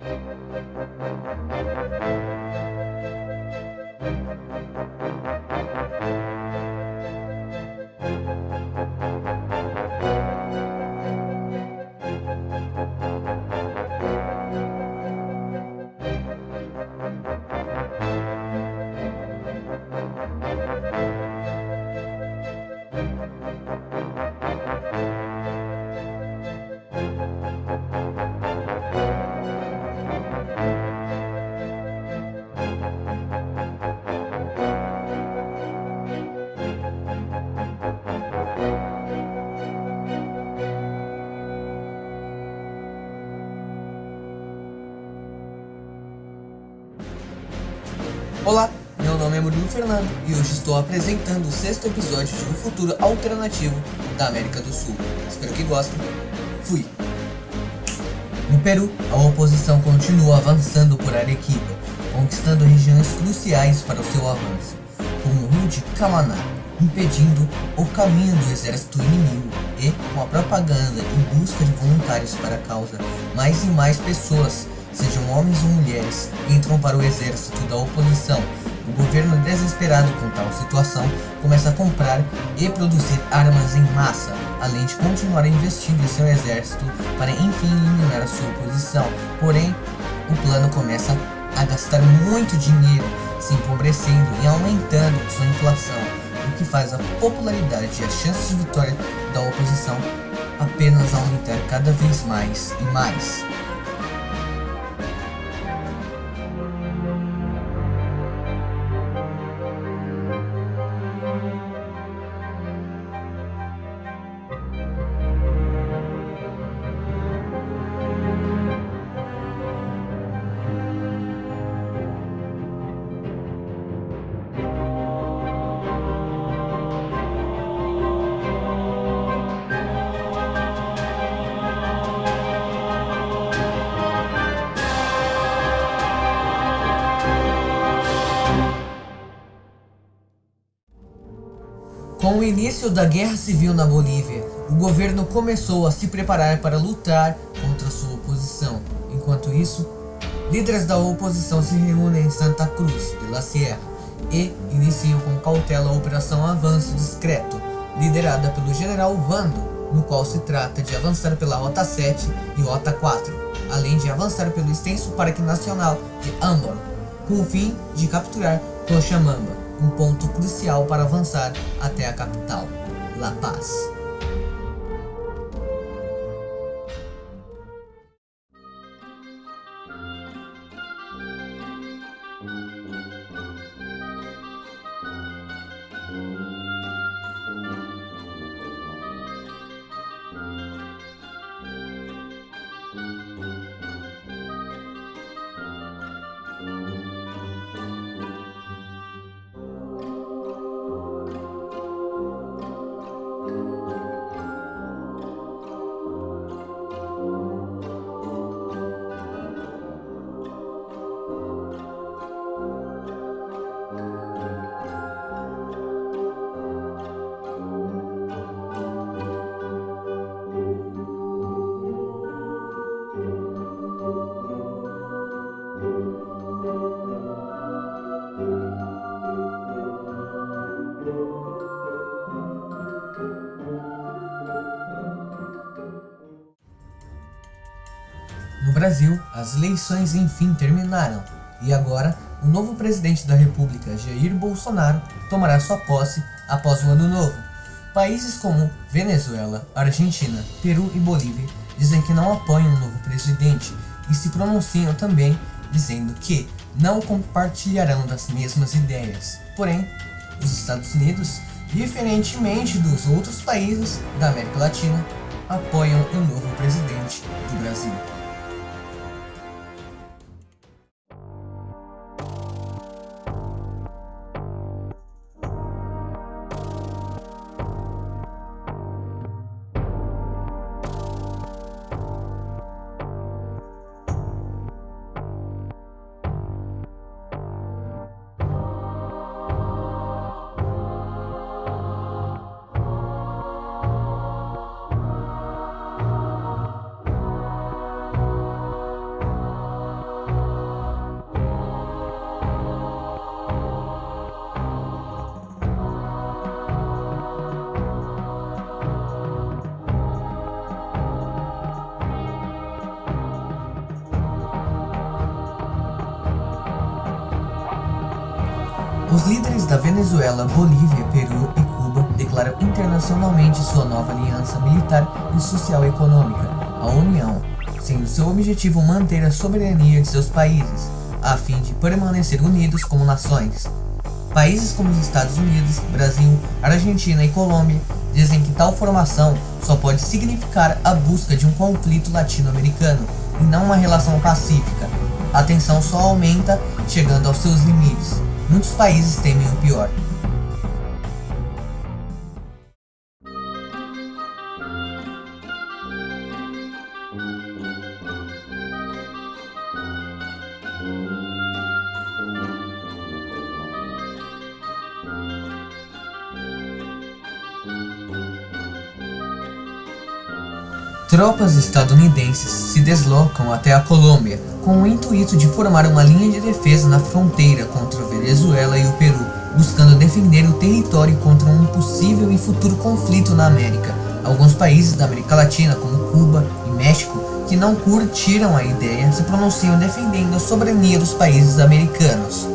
Thank you. Olá, meu nome é Murilo Fernando e hoje estou apresentando o sexto episódio de um futuro alternativo da América do Sul. Espero que gostem. Fui! No Peru, a oposição continua avançando por Arequipa, conquistando regiões cruciais para o seu avanço, como o rio de Camaná, impedindo o caminho do exército inimigo e, com a propaganda e busca de voluntários para a causa, mais e mais pessoas sejam homens ou mulheres, entram para o exército da oposição. O governo, desesperado com tal situação, começa a comprar e produzir armas em massa, além de continuar investindo em seu exército para enfim eliminar a sua oposição. Porém, o plano começa a gastar muito dinheiro, se empobrecendo e aumentando sua inflação, o que faz a popularidade e as chances de vitória da oposição apenas aumentar cada vez mais e mais. Início da guerra civil na Bolívia, o governo começou a se preparar para lutar contra sua oposição. Enquanto isso, líderes da oposição se reúnem em Santa Cruz de la Sierra e iniciam com cautela a Operação Avanço Discreto, liderada pelo general Vando, no qual se trata de avançar pela Rota 7 e Rota 4, além de avançar pelo extenso Parque Nacional de Ambon, com o fim de capturar Cochabamba um ponto crucial para avançar até a capital, La Paz. No Brasil, as eleições enfim terminaram, e agora o novo presidente da república, Jair Bolsonaro, tomará sua posse após o ano novo. Países como Venezuela, Argentina, Peru e Bolívia dizem que não apoiam o novo presidente e se pronunciam também dizendo que não compartilharão das mesmas ideias. Porém, os Estados Unidos, diferentemente dos outros países da América Latina, apoiam o novo presidente do Brasil. Os líderes da Venezuela, Bolívia, Peru e Cuba declaram internacionalmente sua nova aliança militar e social econômica, a União, sendo seu objetivo manter a soberania de seus países, a fim de permanecer unidos como nações. Países como os Estados Unidos, Brasil, Argentina e Colômbia dizem que tal formação só pode significar a busca de um conflito latino-americano e não uma relação pacífica. A tensão só aumenta, chegando aos seus limites. Muitos países temem o pior. Tropas estadunidenses se deslocam até a Colômbia com o intuito de formar uma linha de defesa na fronteira contra a Venezuela e o Peru, buscando defender o território contra um possível e futuro conflito na América. Alguns países da América Latina, como Cuba e México, que não curtiram a ideia, se pronunciam defendendo a soberania dos países americanos.